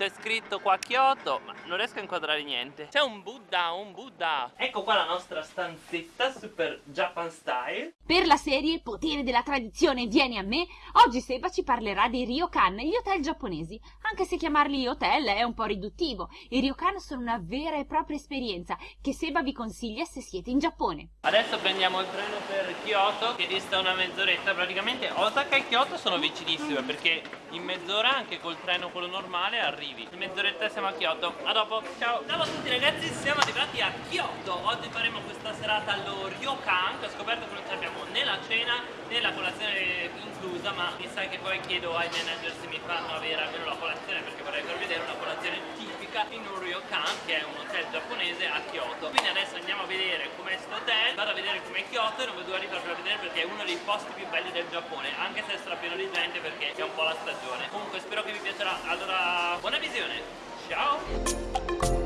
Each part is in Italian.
c'è scritto qua Kyoto Ma non riesco a inquadrare niente. C'è un Buddha, un Buddha. Ecco qua la nostra stanzetta super Japan style. Per la serie Potere della tradizione vieni a me. Oggi Seba ci parlerà dei ryokan, gli hotel giapponesi Anche se chiamarli hotel è un po' riduttivo. I ryokan sono una vera e propria esperienza Che Seba vi consiglia se siete in Giappone. Adesso prendiamo il treno per Kyoto Che dista una mezz'oretta. Praticamente Osaka e Kyoto sono vicinissime Perché in mezz'ora anche col treno quello normale arrivi. In mezz'oretta siamo a Kyoto. A dopo, ciao. Ciao a tutti ragazzi, siamo arrivati a Kyoto. Oggi faremo questa serata allo Ryokan Che ho scoperto che non abbiamo né la cena né la colazione inclusa Ma mi sa che poi chiedo ai manager se mi fanno avere almeno la colazione Perché vorrei far vedere una colazione tipica in un Ryokan Che è un hotel giapponese a Kyoto. Quindi adesso andiamo a vedere com'è sto hotel. Vado a vedere com'è Kyoto e non vedo l'ora di farvelo vedere Perché è uno dei posti più belli del Giappone Anche se sarà pieno di gente perché è un po' la stagione. Comunque spero che vi piacerà. Allora, buona visione. Ciao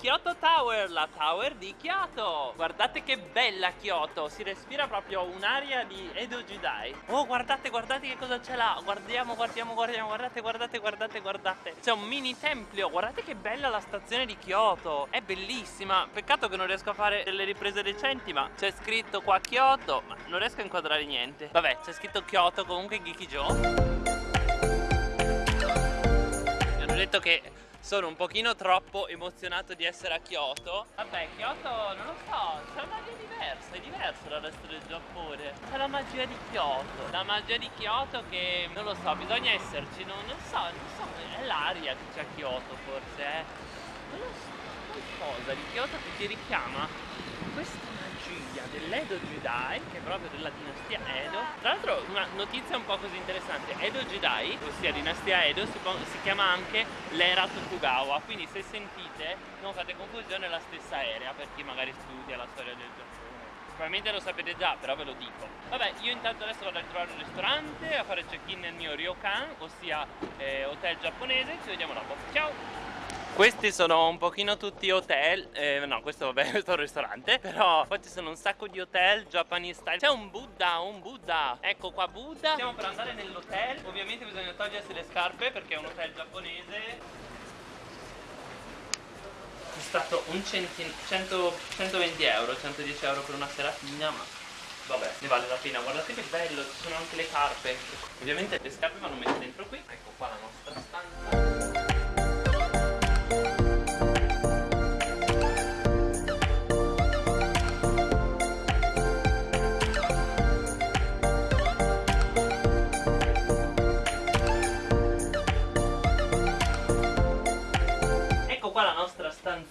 Kyoto Tower, la tower di Kyoto. Guardate che bella Kyoto Si respira proprio un'aria di Edo Jidai. Oh guardate, guardate che cosa c'è là. Guardiamo, guardiamo, guardiamo Guardate, guardate, guardate, guardate. C'è un mini tempio Guardate che bella la stazione di Kyoto. È bellissima. Peccato che non riesco a fare delle riprese decenti Ma c'è scritto qua Kyoto Ma non riesco a inquadrare niente. Vabbè, c'è scritto Kyoto comunque Gikijo Mi hanno detto che sono un pochino troppo emozionato di essere a Kyoto. Vabbè, Kyoto non lo so, c'è una magia diversa, è diverso dal resto del Giappone. C'è la magia di Kyoto. La magia di Kyoto che, non lo so, bisogna esserci, non, non so, non so, è l'aria che c'è a Kyoto forse, eh. Non lo so, qualcosa di Kyoto che ti richiama? Questa magia dell'Edo Jidai che è proprio della dinastia Edo. Tra l'altro una notizia un po' così interessante. Edo Jidai ossia dinastia Edo si, si chiama anche l'era Tokugawa quindi se sentite non fate confusione è la stessa aerea per chi magari studia la storia del Giappone probabilmente lo sapete già però ve lo dico. Vabbè io intanto adesso vado a trovare un ristorante a fare check-in nel mio ryokan ossia eh, hotel giapponese. Ci vediamo dopo. Ciao questi sono un pochino tutti hotel eh, No questo vabbè questo è un ristorante Però qua ci sono un sacco di hotel Japanese style. C'è un Buddha un Buddha. Ecco qua Buddha. Stiamo per andare nell'hotel. Ovviamente bisogna togliersi le scarpe Perché è un hotel giapponese. È stato un centin 100, 120 euro 110 euro per una seratina Ma vabbè ne vale la pena. Guardate che bello Ci sono anche le carpe. Ovviamente le scarpe vanno messe dentro qui. Ecco qua la nostra stanza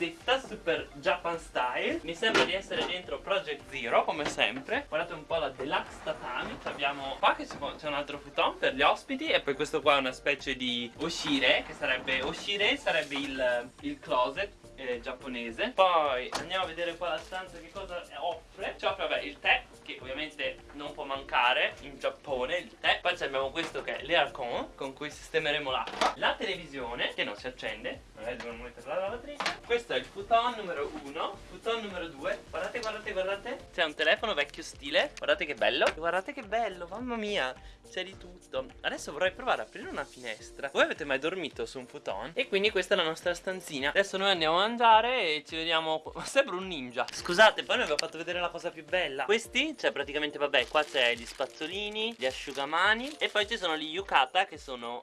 stanzetta super Japan style. Mi sembra di essere dentro Project Zero come sempre. Guardate un po' la deluxe tatami. Abbiamo qua che c'è un altro futon per gli ospiti E poi questo qua è una specie di Oshire Che sarebbe Oshire sarebbe il, il closet eh, giapponese. Poi andiamo a vedere qua la stanza che cosa offre. Ci offre vabbè il tè che ovviamente non può mancare in Giappone il tè. Poi abbiamo questo che è l'aircon con cui sistemeremo l'acqua La televisione che non si accende. Magari dobbiamo metterla la lavatrice. Questo è il futon numero 1 Futon numero 2 Guardate guardate guardate. C'è un telefono vecchio stile. Guardate che bello. Guardate che bello mamma mia C'è di tutto. Adesso vorrei provare a aprire una finestra. Voi avete mai dormito su un futon? E quindi questa è la nostra stanzina. Adesso noi andiamo a mangiare e ci vediamo Sembra un ninja. Scusate poi vi ho fatto vedere la cosa più bella. Questi cioè praticamente vabbè qua c'è gli spazzolini Gli asciugamani E poi ci sono gli yukata che sono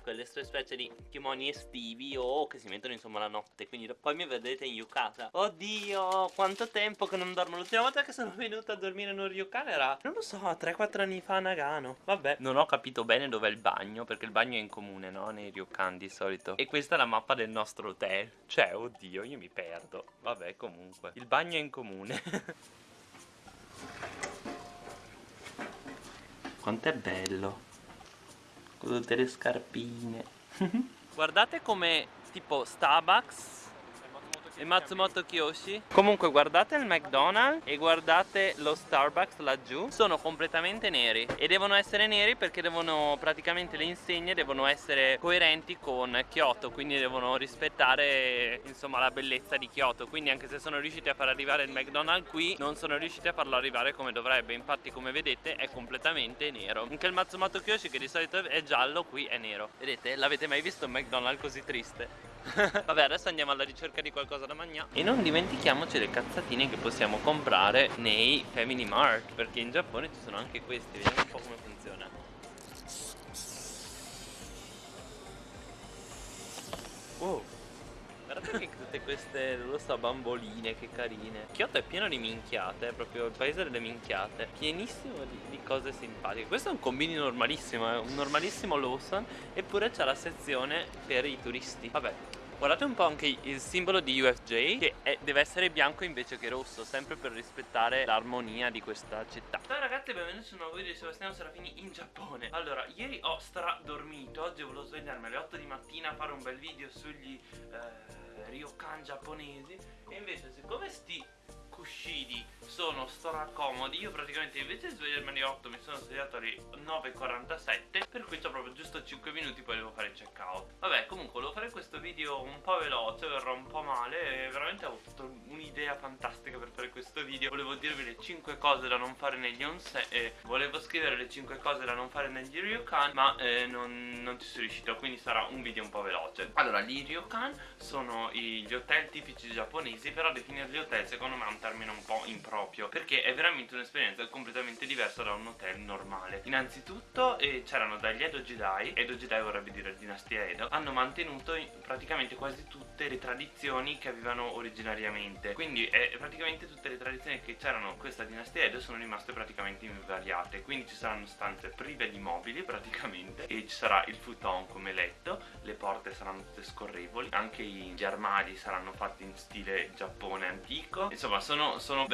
quelle specie di kimoni estivi o che si mettono insomma la notte. Quindi poi mi vedrete in yukata. Oddio quanto tempo che non dormo. L'ultima volta che sono venuta a dormire in un ryukan era Non lo so 3-4 anni fa a Nagano. Vabbè. Non ho capito bene dov'è il bagno Perché il bagno è in comune no nei ryukan di solito. E questa è la mappa del nostro hotel. Cioè oddio io mi perdo. Vabbè comunque. Il bagno è in comune Quanto è bello. Con tutte le scarpine. Guardate come tipo Starbucks e Matsumoto Kiyoshi? Comunque guardate il McDonald's e guardate lo Starbucks laggiù. Sono completamente neri. E devono essere neri perché devono praticamente le insegne devono essere coerenti con Kyoto Quindi devono rispettare insomma la bellezza di Kyoto. Quindi anche se sono riusciti a far arrivare il McDonald's qui Non sono riusciti a farlo arrivare come dovrebbe. Infatti come vedete è completamente nero. Anche il Matsumoto Kiyoshi che di solito è giallo qui è nero. Vedete? L'avete mai visto un McDonald's così triste? Vabbè adesso andiamo alla ricerca di qualcosa da mangiare. E non dimentichiamoci le cazzatine che possiamo comprare nei Family Mart Perché in Giappone ci sono anche questi Vediamo un po' come funziona. Oh Guardate che tutte queste, non lo so, bamboline, che carine. Kyoto è pieno di minchiate, è proprio il paese delle minchiate. Pienissimo di, di cose simpatiche. Questo è un combini normalissimo, è un normalissimo Lawson Eppure c'è la sezione per i turisti. Vabbè, Guardate un po' anche il simbolo di UFJ che è, deve essere bianco invece che rosso Sempre per rispettare l'armonia di questa città. Ciao ragazzi benvenuti su un nuovo video di Sebastiano Serafini in Giappone. Allora ieri ho stradormito Oggi volevo svegliarmi alle 8 di mattina a fare un bel video sugli eh, ryokan giapponesi E invece siccome sti sono stracomodi Io praticamente invece di svegliarmi alle 8 mi sono svegliato alle 9.47 Per cui ho proprio giusto 5 minuti poi devo fare check out Vabbè comunque volevo fare questo video un po' veloce Verrò un po' male e veramente ho avuto un'idea fantastica per fare questo video. Volevo dirvi le 5 cose da non fare negli onsen eh, Volevo scrivere le 5 cose da non fare negli ryokan Ma eh, non, non, ci sono riuscito quindi sarà un video un po' veloce. Allora gli ryokan sono gli hotel tipici giapponesi Però definirli hotel secondo me è un termine un po' improprio Perché è veramente un'esperienza completamente diversa da un hotel normale. Innanzitutto eh, c'erano dagli Edo Jidai Edo Jidai vorrebbe dire dinastia Edo Hanno mantenuto praticamente quasi tutte le tradizioni che avevano originariamente. Quindi eh, praticamente tutte le tradizioni che c'erano in questa dinastia Edo sono rimaste praticamente invariate. Quindi ci saranno stanze prive di mobili praticamente E ci sarà il futon come letto Le porte saranno tutte scorrevoli Anche gli armadi saranno fatti in stile Giappone antico. Insomma sono sono, sono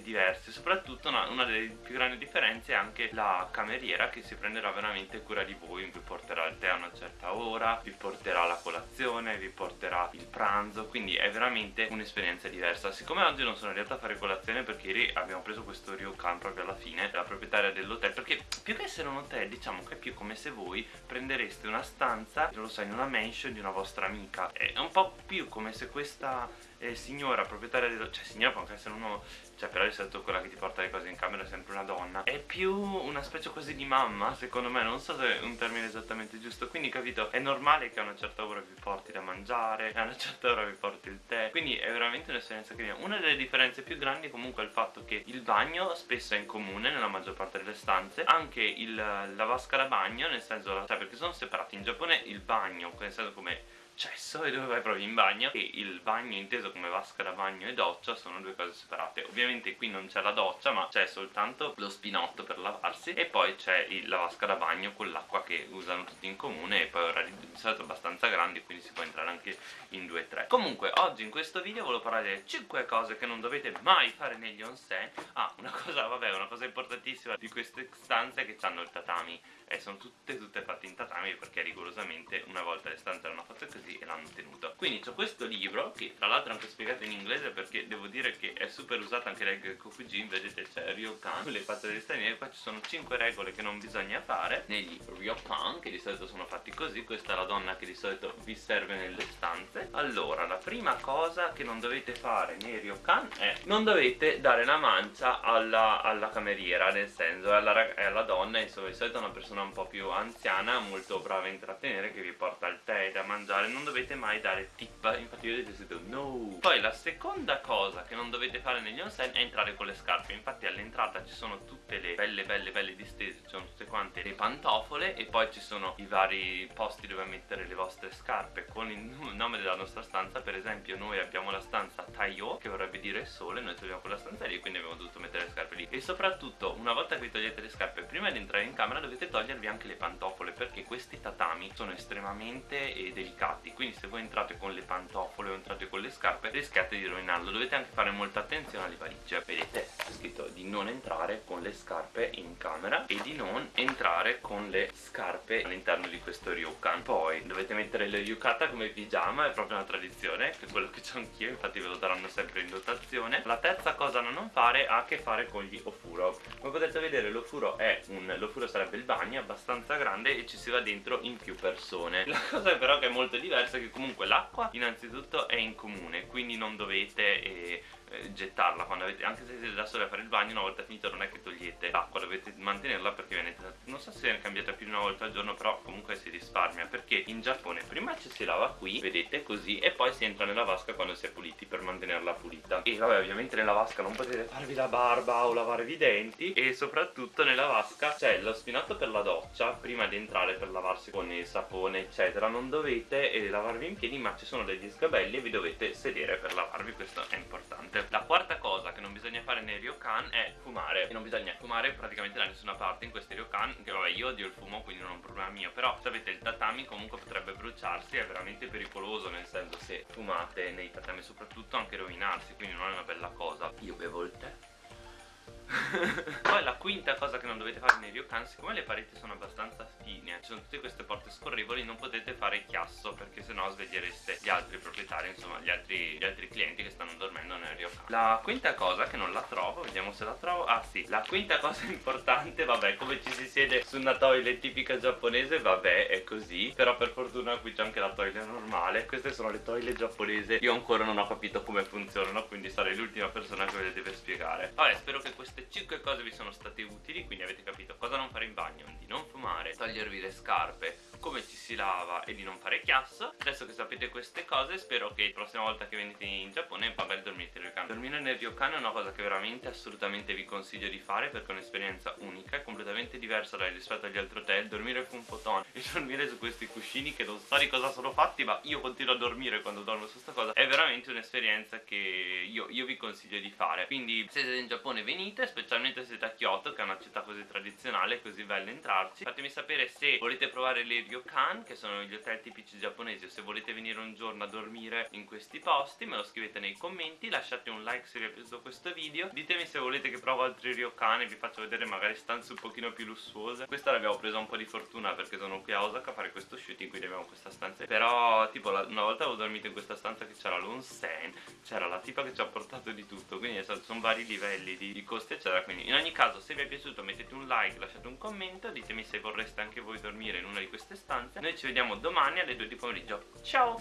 diverse soprattutto una, una, delle più grandi differenze è anche la cameriera che si prenderà veramente cura di voi vi porterà il tè a una certa ora vi porterà la colazione vi porterà il pranzo quindi è veramente un'esperienza diversa. Siccome oggi non sono riuscito a fare colazione perché ieri abbiamo preso questo ryokan proprio alla fine la proprietaria dell'hotel perché più che essere un hotel diciamo che è più come se voi prendereste una stanza non lo so in una mansion di una vostra amica. È un po' più come se questa eh, signora proprietaria dello... cioè signora può anche essere un uomo cioè però di solito quella che ti porta le cose in camera è sempre una donna. È più una specie così di mamma secondo me. Non so se è un termine esattamente giusto. Quindi capito è normale che a una certa ora vi porti da mangiare a una certa ora vi porti il tè. Quindi è veramente un'esperienza carina. Una delle differenze più grandi comunque è il fatto che il bagno spesso è in comune nella maggior parte delle stanze. Anche il, la vasca da bagno nel senso cioè perché sono separati. In Giappone il bagno nel senso come cesso e dove vai proprio in bagno. E il bagno inteso come vasca da bagno e doccia sono due cose separate. Ovviamente qui non c'è la doccia ma c'è soltanto lo spinotto per lavarsi e poi c'è la vasca da bagno con l'acqua che usano tutti in comune e poi orari di solito abbastanza grandi quindi si può entrare anche in 2-3 comunque oggi in questo video volevo parlare delle 5 cose che non dovete mai fare negli onsen. Ah una cosa vabbè una cosa importantissima di queste stanze è che hanno il tatami e sono tutte tutte fatte in tatami perché rigorosamente una volta le stanze erano fatte così e l'hanno tenuto quindi ho questo libro che tra l'altro è anche spiegato in inglese perché devo dire che è super usato anche dai Kokujin vedete c'è Ryokan le facce degli stranieri qua ci sono 5 regole che non bisogna fare. Negli Ryokan che di solito sono fatti così questa è la donna che di solito vi serve nelle stanze. Allora la prima cosa che non dovete fare nei Ryokan è non dovete dare una mancia alla, alla cameriera nel senso alla, alla donna insomma di solito è una persona un po' più anziana molto brava a intrattenere che vi porta il tè da mangiare non dovete mai dare tip infatti io detto no. Poi la seconda cosa che non dovete fare negli onsen è entrare con le scarpe. Infatti all'entrata ci sono tutte le belle belle belle distese ci sono tutte quante le pantofole e poi ci sono i vari posti dove mettere le vostre scarpe con il nome della nostra stanza. Per esempio noi abbiamo la stanza Taiyo che vorrebbe dire sole noi troviamo quella stanza lì quindi abbiamo dovuto mettere le scarpe lì. E soprattutto una volta che vi togliete le scarpe prima di entrare in camera dovete togliervi anche le pantofole perché questi tatami sono estremamente eh, delicati. Quindi se voi entrate con le pantofole o entrate con le scarpe rischiate di rovinarlo. Dovete anche fare molta attenzione alle valigie. Vedete c'è scritto di non entrare con le scarpe in camera e di non entrare con le scarpe all'interno di questo ryokan. Poi dovete mettere le yukata come pigiama è proprio una tradizione che è quello che ho anch'io infatti ve lo daranno sempre in dotazione. La terza cosa da non fare ha a che fare con gli ofuro. Come potete vedere l'ofuro è un l'ofuro sarebbe il bagno abbastanza grande e ci si va dentro in più persone. La cosa però che è molto diversa è che comunque l'acqua innanzitutto è in comune quindi non dovete eh, eh, gettarla quando avete anche se siete da soli a fare il bagno una volta finito non è che togliete l'acqua dovete mantenerla perché viene non so se viene cambiata più di una volta al giorno però comunque si risparmia perché in Giappone prima ci si lava qui vedete così e poi si entra nella vasca quando si è puliti per mantenerla pulita. E vabbè ovviamente nella vasca non potete farvi la barba o lavarvi i denti e soprattutto nella vasca c'è lo spinato per la doccia prima di entrare per lavarsi con il sapone eccetera. Non dovete eh, lavarvi in piedi ma ci sono degli sgabelli e vi dovete sedere per lavarvi questo è importante. La quarta cosa che non bisogna fare nei ryokan è fumare. E non bisogna fumare praticamente da nessuna parte in questi ryokan Che vabbè io odio il fumo quindi non è un problema mio Però sapete il tatami comunque potrebbe bruciarsi È veramente pericoloso nel senso se fumate nei tatami Soprattutto anche rovinarsi quindi non è una bella cosa. Io bevo il tè poi la quinta cosa che non dovete fare nei ryokan siccome le pareti sono abbastanza fine ci sono tutte queste porte scorrevoli non potete fare chiasso perché sennò svegliereste gli altri proprietari insomma gli altri, gli altri clienti che stanno dormendo nel ryokan la quinta cosa che non la trovo vediamo se la trovo ah sì la quinta cosa importante vabbè come ci si siede su una toilet tipica giapponese vabbè è così però per fortuna qui c'è anche la toilet normale. Queste sono le toilet giapponesi io ancora non ho capito come funzionano quindi sarei l'ultima persona che ve le deve spiegare. Vabbè spero che questo queste 5 cose vi sono state utili quindi avete capito cosa non fare in bagno di non fumare, togliervi le scarpe come ci si lava e di non fare chiasso. Adesso che sapete queste cose spero che la prossima volta che venite in Giappone magari dormite nel ryokan. Dormire nel ryokan è una cosa che veramente assolutamente vi consiglio di fare perché è un'esperienza unica è completamente diversa rispetto agli altri hotel. Dormire con futon e dormire su questi cuscini che non so di cosa sono fatti ma io continuo a dormire quando dormo su sta cosa. È veramente un'esperienza che io, io vi consiglio di fare. Quindi se siete in Giappone venite specialmente se siete a Kyoto che è una città così tradizionale così bella entrarci. Fatemi sapere se volete provare le ryokan che sono gli hotel tipici giapponesi o se volete venire un giorno a dormire in questi posti me lo scrivete nei commenti lasciate un like se vi è piaciuto questo video ditemi se volete che provo altri ryokan e vi faccio vedere magari stanze un pochino più lussuose. Questa l'abbiamo presa un po' di fortuna perché sono qui a Osaka a fare questo shooting quindi abbiamo questa stanza. Però tipo la, una volta avevo dormito in questa stanza che c'era l'onsen c'era la tipa che ci ha portato di tutto quindi sono vari livelli di, di costi eccetera. Quindi in ogni caso se vi è piaciuto mettete un like lasciate un commento ditemi se vorreste anche voi dormire in una di queste stanze Noi ci vediamo domani alle 2 di pomeriggio. Ciao!